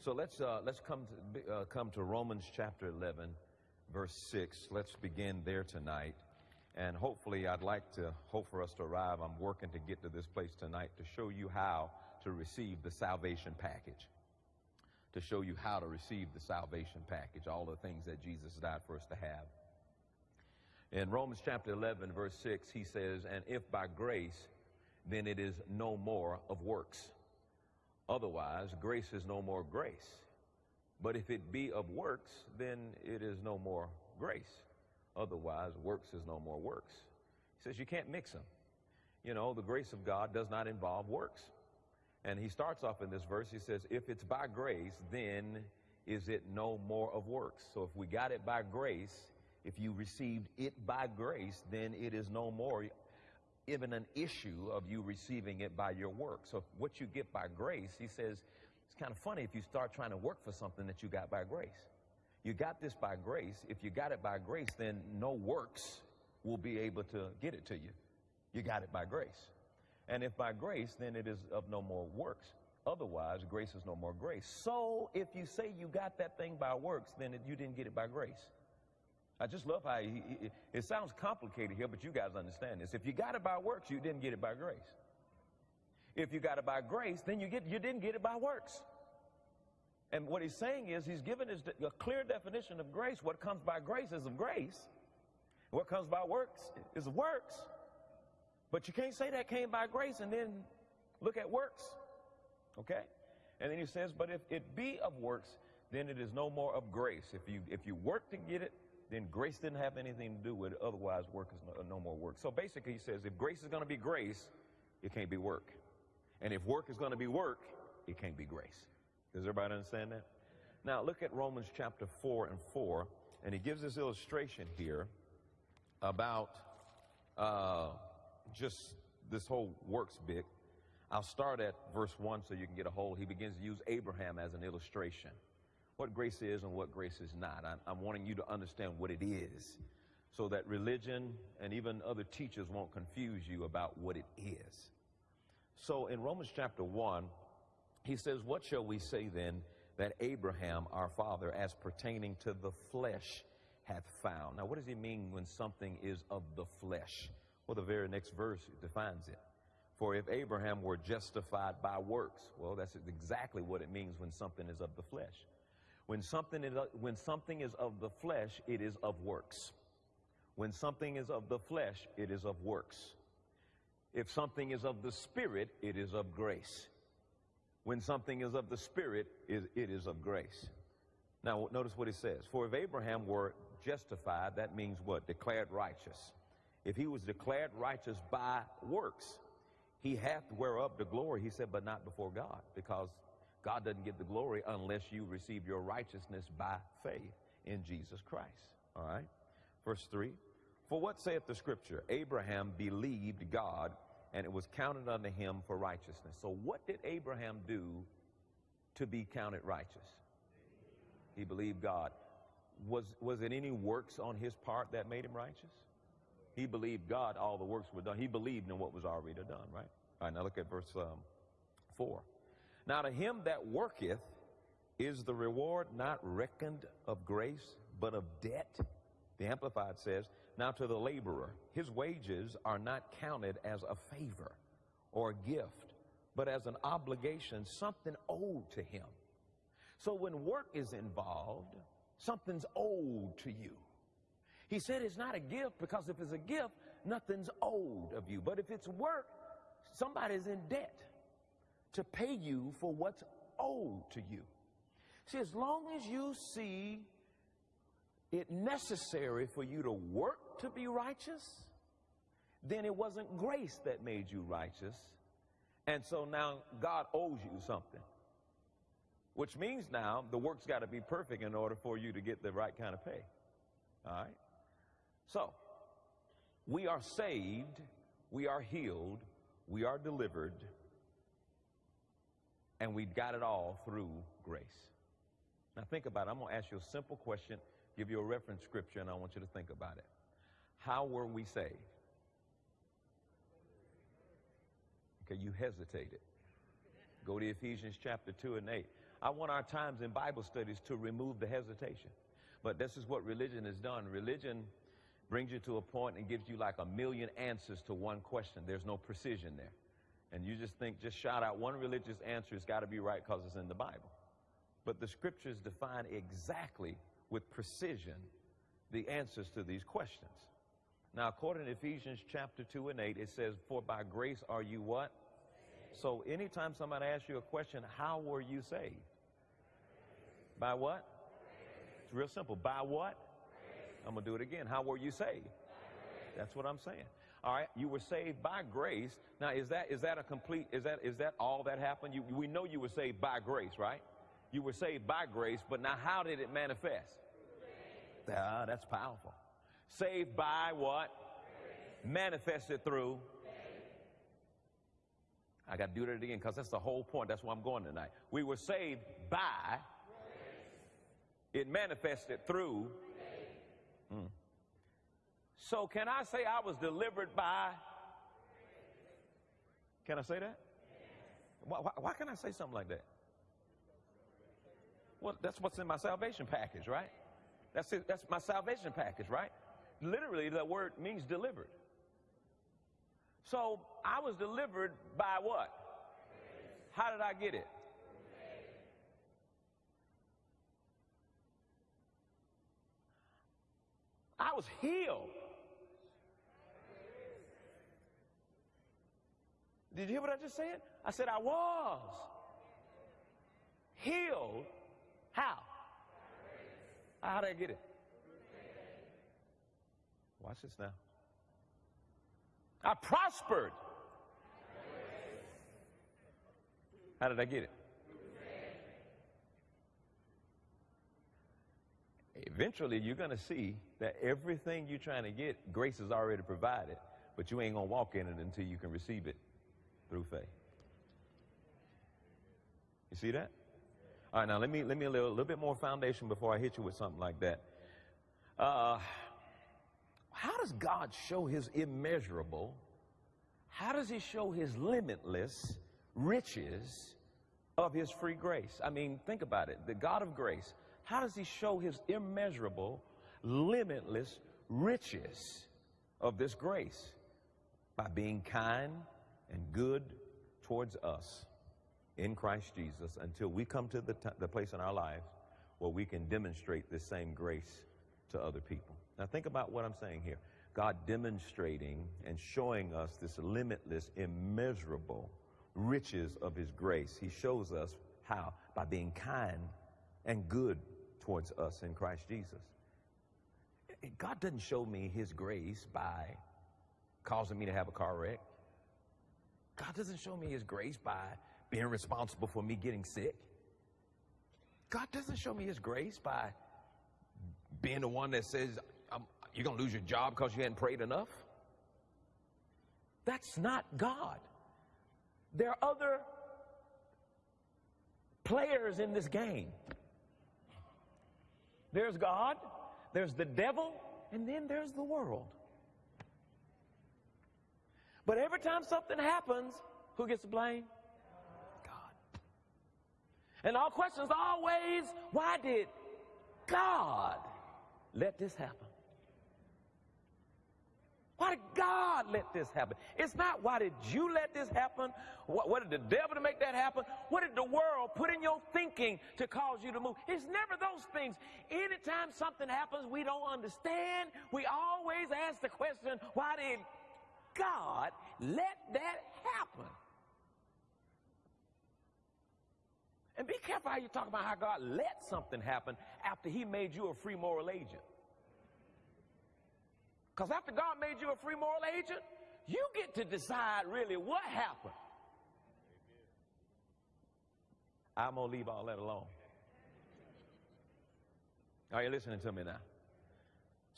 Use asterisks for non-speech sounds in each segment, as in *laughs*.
So let's uh, let's come to uh, come to Romans chapter 11, verse 6. Let's begin there tonight, and hopefully, I'd like to hope for us to arrive. I'm working to get to this place tonight to show you how to receive the salvation package. To show you how to receive the salvation package, all the things that Jesus died for us to have. In Romans chapter 11, verse 6, he says, And if by grace, then it is no more of works. Otherwise, grace is no more grace. But if it be of works, then it is no more grace. Otherwise, works is no more works. He says you can't mix them. You know, the grace of God does not involve works. And he starts off in this verse, he says, If it's by grace, then is it no more of works. So if we got it by grace, if you received it by grace, then it is no more even an issue of you receiving it by your work. So what you get by grace, he says, it's kind of funny if you start trying to work for something that you got by grace. You got this by grace. If you got it by grace, then no works will be able to get it to you. You got it by grace. And if by grace, then it is of no more works. Otherwise, grace is no more grace. So if you say you got that thing by works, then it, you didn't get it by grace. I just love how he, he, it sounds complicated here, but you guys understand this. If you got it by works, you didn't get it by grace. If you got it by grace, then you get you didn't get it by works. And what he's saying is he's given us a clear definition of grace. What comes by grace is of grace. What comes by works is of works. But you can't say that came by grace and then look at works. Okay? And then he says, but if it be of works, then it is no more of grace. If you if you work to get it, then grace didn't have anything to do with it. Otherwise, work is no, no more work. So basically, he says if grace is going to be grace, it can't be work. And if work is going to be work, it can't be grace. Does everybody understand that? Now, look at Romans chapter 4 and 4, and he gives this illustration here about uh, just this whole works bit. I'll start at verse 1 so you can get a hold. He begins to use Abraham as an illustration what grace is and what grace is not. I'm, I'm wanting you to understand what it is so that religion and even other teachers won't confuse you about what it is. So in Romans chapter 1, he says, What shall we say then that Abraham, our father, as pertaining to the flesh, hath found? Now, what does he mean when something is of the flesh? Well, the very next verse defines it. For if Abraham were justified by works, well, that's exactly what it means when something is of the flesh. When something, is, when something is of the flesh, it is of works. When something is of the flesh, it is of works. If something is of the Spirit, it is of grace. When something is of the Spirit, it is of grace. Now, notice what it says. For if Abraham were justified, that means what? Declared righteous. If he was declared righteous by works, he hath whereof the glory, he said, but not before God, because God doesn't get the glory unless you receive your righteousness by faith in Jesus Christ. All right? Verse 3 For what saith the scripture? Abraham believed God, and it was counted unto him for righteousness. So, what did Abraham do to be counted righteous? He believed God. Was, was it any works on his part that made him righteous? He believed God, all the works were done. He believed in what was already done, right? All right, now look at verse um, 4. Now to him that worketh is the reward not reckoned of grace, but of debt. The Amplified says, Now to the laborer, his wages are not counted as a favor or a gift, but as an obligation, something owed to him. So when work is involved, something's owed to you. He said it's not a gift because if it's a gift, nothing's owed of you. But if it's work, somebody's in debt to pay you for what's owed to you. See, as long as you see it necessary for you to work to be righteous, then it wasn't grace that made you righteous. And so now God owes you something. Which means now the work's got to be perfect in order for you to get the right kind of pay. All right? So, we are saved, we are healed, we are delivered and we got it all through grace. Now think about it. I'm going to ask you a simple question, give you a reference scripture, and I want you to think about it. How were we saved? Okay, you hesitated. Go to Ephesians chapter 2 and 8. I want our times in Bible studies to remove the hesitation. But this is what religion has done. Religion brings you to a point and gives you like a million answers to one question. There's no precision there. And you just think, just shout out one religious answer, it's got to be right because it's in the Bible. But the scriptures define exactly with precision the answers to these questions. Now, according to Ephesians chapter 2 and 8, it says, For by grace are you what? So anytime somebody asks you a question, how were you saved? By what? It's real simple. By what? I'm going to do it again. How were you saved? That's what I'm saying. All right, you were saved by grace. Now, is that is that a complete? Is that is that all that happened? You, we know you were saved by grace, right? You were saved by grace, but now how did it manifest? Ah, that's powerful. Saved by what? Manifested through. I got to do that again because that's the whole point. That's why I'm going tonight. We were saved by. It manifested through. So, can I say I was delivered by? Can I say that? Why, why, why can I say something like that? Well, that's what's in my salvation package, right? That's it, that's my salvation package, right? Literally, the word means delivered. So I was delivered by what? How did I get it? I was healed. Did you hear what I just said? I said I was healed. How? How did I get it? Watch this now. I prospered. How did I get it? Eventually, you're going to see that everything you're trying to get, grace is already provided, but you ain't going to walk in it until you can receive it through faith. You see that? All right, now let me let me a little bit more foundation before I hit you with something like that. Uh, how does God show His immeasurable? How does He show His limitless riches of His free grace? I mean, think about it. The God of grace. How does He show His immeasurable, limitless riches of this grace? By being kind and good towards us in Christ Jesus until we come to the, the place in our lives where we can demonstrate this same grace to other people. Now, think about what I'm saying here. God demonstrating and showing us this limitless, immeasurable riches of His grace. He shows us how? By being kind and good towards us in Christ Jesus. God doesn't show me His grace by causing me to have a car wreck. God doesn't show me His grace by being responsible for me getting sick. God doesn't show me His grace by being the one that says, you're going to lose your job because you hadn't prayed enough. That's not God. There are other players in this game. There's God, there's the devil, and then there's the world. But every time something happens, who gets the blame? God. And our questions always, why did God let this happen? Why did God let this happen? It's not why did you let this happen? What, what, did the devil to make that happen? What did the world put in your thinking to cause you to move? It's never those things. Anytime something happens we don't understand, we always ask the question, why did God let that happen? And be careful how you talk about how God let something happen after he made you a free moral agent. Because after God made you a free moral agent, you get to decide really what happened. I'm going to leave all that alone. Are you listening to me now?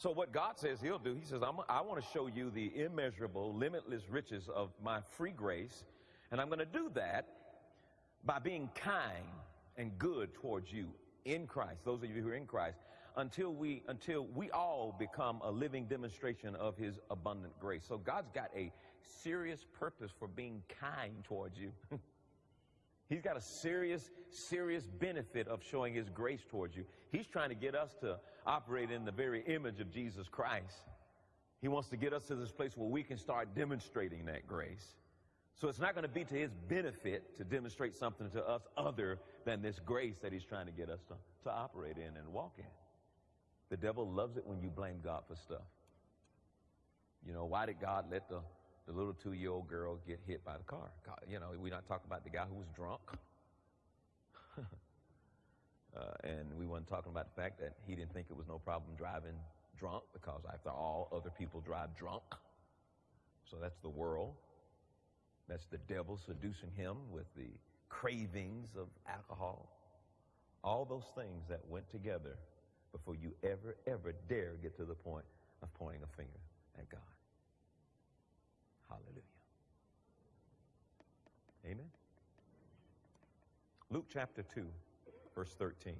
So, what God says He'll do, He says, i want to show you the immeasurable, limitless riches of my free grace, and I'm going to do that by being kind and good towards you in Christ, those of you who are in Christ until we until we all become a living demonstration of his abundant grace. So God's got a serious purpose for being kind towards you. *laughs* He's got a serious, serious benefit of showing his grace towards you. He's trying to get us to operate in the very image of Jesus Christ. He wants to get us to this place where we can start demonstrating that grace. So it's not going to be to his benefit to demonstrate something to us other than this grace that he's trying to get us to, to operate in and walk in. The devil loves it when you blame God for stuff. You know, why did God let the, the little two year old girl get hit by the car? You know, we're not talking about the guy who was drunk. *laughs* uh, and we weren't talking about the fact that he didn't think it was no problem driving drunk because after all, other people drive drunk. So that's the world. That's the devil seducing him with the cravings of alcohol. All those things that went together before you ever, ever dare get to the point of pointing a finger at God. Hallelujah. Amen. Luke chapter 2, verse 13.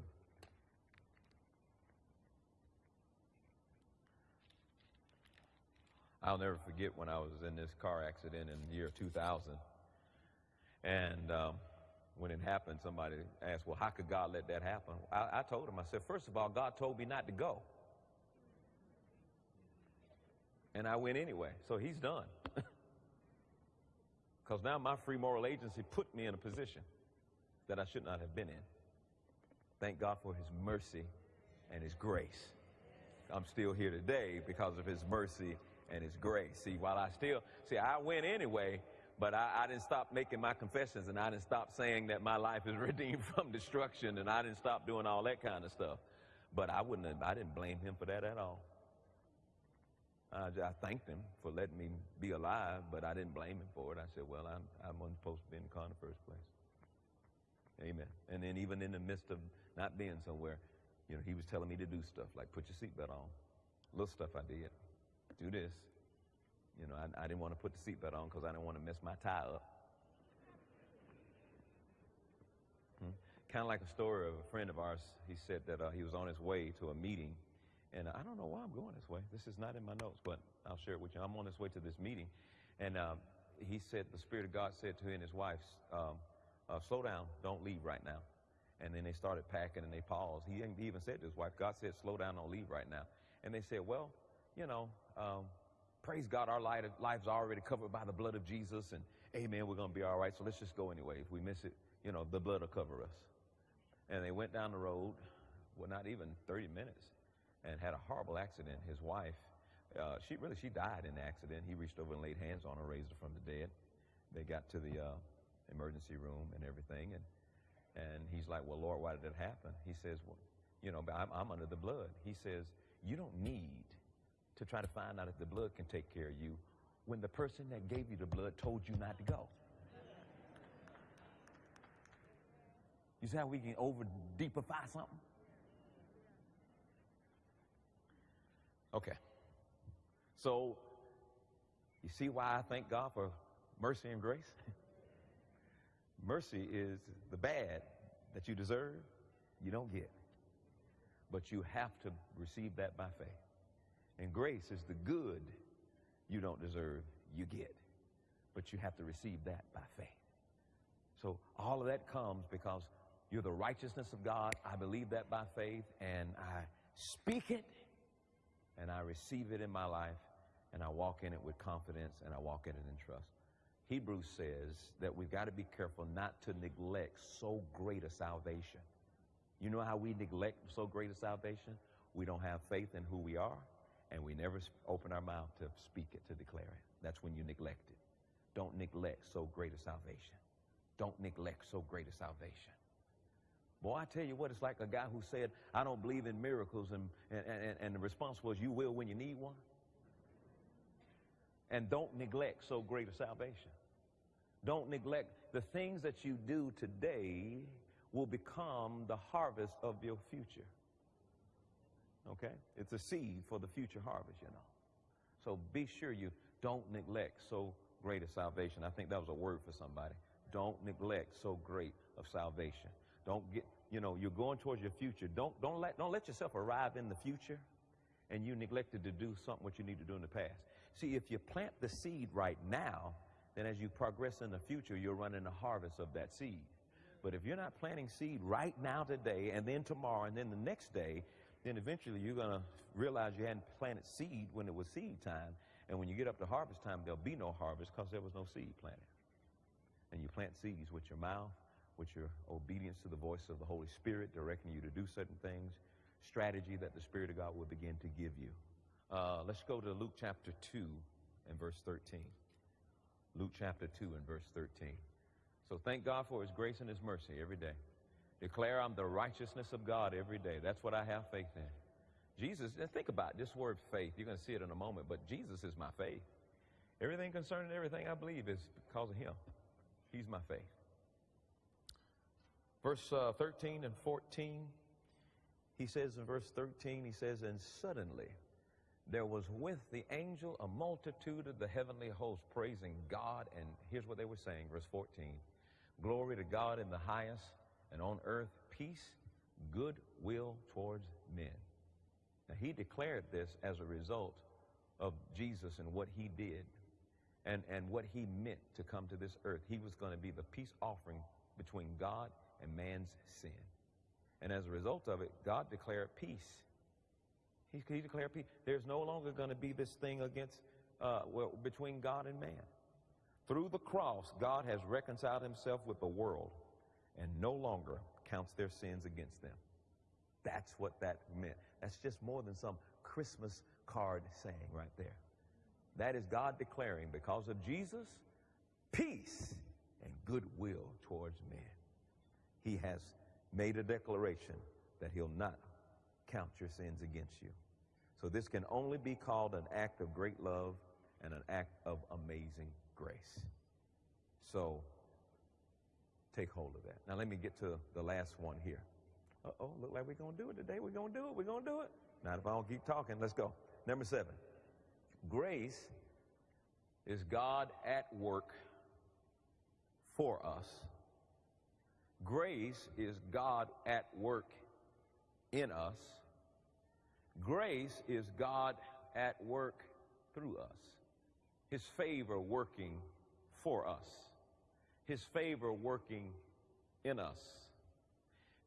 I'll never forget when I was in this car accident in the year 2000. And um, when it happened, somebody asked, Well, how could God let that happen? I, I told him, I said, First of all, God told me not to go. And I went anyway. So he's done. *laughs* Because now my free moral agency put me in a position that I should not have been in. Thank God for his mercy and his grace. I'm still here today because of his mercy and his grace. See, while I still, see, I went anyway, but I, I, didn't stop making my confessions and I didn't stop saying that my life is *laughs* redeemed from destruction and I didn't stop doing all that kind of stuff. But I wouldn't I didn't blame him for that at all. I, I thanked him for letting me be alive, but I didn't blame him for it. I said, well, I'm, I wasn't supposed to be in the car in the first place. Amen. And then even in the midst of not being somewhere, you know, he was telling me to do stuff like put your seatbelt on. Little stuff I did do this. You know, I, I didn't want to put the seatbelt on because I didn't want to mess my tie up. Hmm? Kind of like a story of a friend of ours. He said that uh, he was on his way to a meeting, and I don't know why I'm going this way. This is not in my notes, but I'll share it with you. I'm on his way to this meeting, and um, he said the Spirit of God said to him and his wife, um, uh, "Slow down, don't leave right now." And then they started packing, and they paused. He even said to his wife, "God said, slow down, don't leave right now." And they said, "Well, you know, um, praise God, our lives are already covered by the blood of Jesus, and amen, we're going to be all right, so let's just go anyway. If we miss it, you know, the blood will cover us. And they went down the road, well, not even 30 minutes, and had a horrible accident. His wife, uh, she really, she died in the accident. He reached over and laid hands on her, raised her from the dead. They got to the uh, emergency room and everything, and, and he's like, well, Lord, why did it happen? He says, well, you know, I'm, I'm under the blood. He says, you don't need to try to find out if the blood can take care of you when the person that gave you the blood told you not to go. You see how we can over deepify something? Okay. So, you see why I thank God for mercy and grace? *laughs* mercy is the bad that you deserve, you don't get. But you have to receive that by faith. And grace is the good you don't deserve, you get. But you have to receive that by faith. So all of that comes because you're the righteousness of God. I believe that by faith, and I speak it, and I receive it in my life, and I walk in it with confidence, and I walk in it in trust. Hebrews says that we've got to be careful not to neglect so great a salvation. You know how we neglect so great a salvation? We don't have faith in who we are and we never open our mouth to speak it, to declare it. That's when you neglect it. Don't neglect so great a salvation. Don't neglect so great a salvation. Boy, I tell you what, it's like a guy who said, I don't believe in miracles, and, and, and, and the response was, You will when you need one. And don't neglect so great a salvation. Don't neglect the things that you do today will become the harvest of your future. Okay? It's a seed for the future harvest, you know. So be sure you don't neglect so great a salvation. I think that was a word for somebody. Don't neglect so great of salvation. Don't get, you know, you're going towards your future. Don't, don't, let, don't let yourself arrive in the future and you neglected to do something what you need to do in the past. See, if you plant the seed right now, then as you progress in the future, you're running a harvest of that seed. But if you're not planting seed right now today and then tomorrow and then the next day, then eventually you're going to realize you hadn't planted seed when it was seed time. And when you get up to harvest time, there'll be no harvest because there was no seed planted. And you plant seeds with your mouth, with your obedience to the voice of the Holy Spirit, directing you to do certain things, strategy that the Spirit of God will begin to give you. Uh, let's go to Luke chapter 2 and verse 13. Luke chapter 2 and verse 13. So thank God for his grace and his mercy every day. Declare I'm the righteousness of God every day. That's what I have faith in. Jesus, think about this word faith. You're going to see it in a moment, but Jesus is my faith. Everything concerning everything I believe is because of him. He's my faith. Verse uh, 13 and 14, he says in verse 13, he says, And suddenly there was with the angel a multitude of the heavenly host praising God. And here's what they were saying, verse 14 Glory to God in the highest, and on earth peace, goodwill towards men. Now, he declared this as a result of Jesus and what he did and, and what he meant to come to this earth. He was going to be the peace offering between God and man's sin. And as a result of it, God declared peace. He, he declared peace. There's no longer going to be this thing against, uh, well, between God and man. Through the cross, God has reconciled himself with the world and no longer counts their sins against them. That's what that meant. That's just more than some Christmas card saying right there. That is God declaring, because of Jesus, peace goodwill towards men. He has made a declaration that he'll not count your sins against you. So this can only be called an act of great love and an act of amazing grace. So take hold of that. Now let me get to the last one here. Uh-oh, look like we're going to do it today. We're going to do it. We're going to do it. Not if I don't keep talking, let's go. Number seven. Grace is God at work for us. Grace is God at work in us. Grace is God at work through us. His favor working for us. His favor working in us.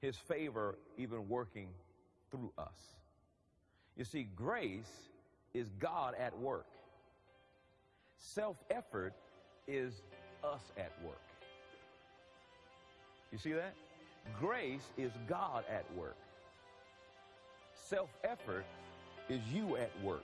His favor even working through us. You see, grace is God at work. Self effort is us at work. You see that? Grace is God at work. Self effort is you at work.